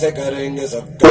से करेंगे सबका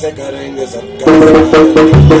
से करेंगे सबका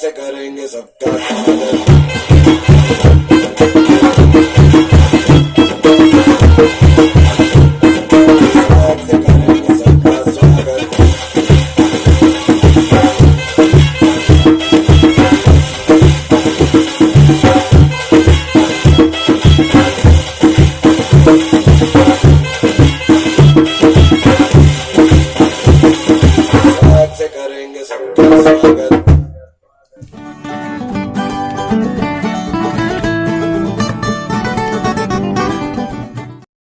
से करेंगे सबका स्वागत।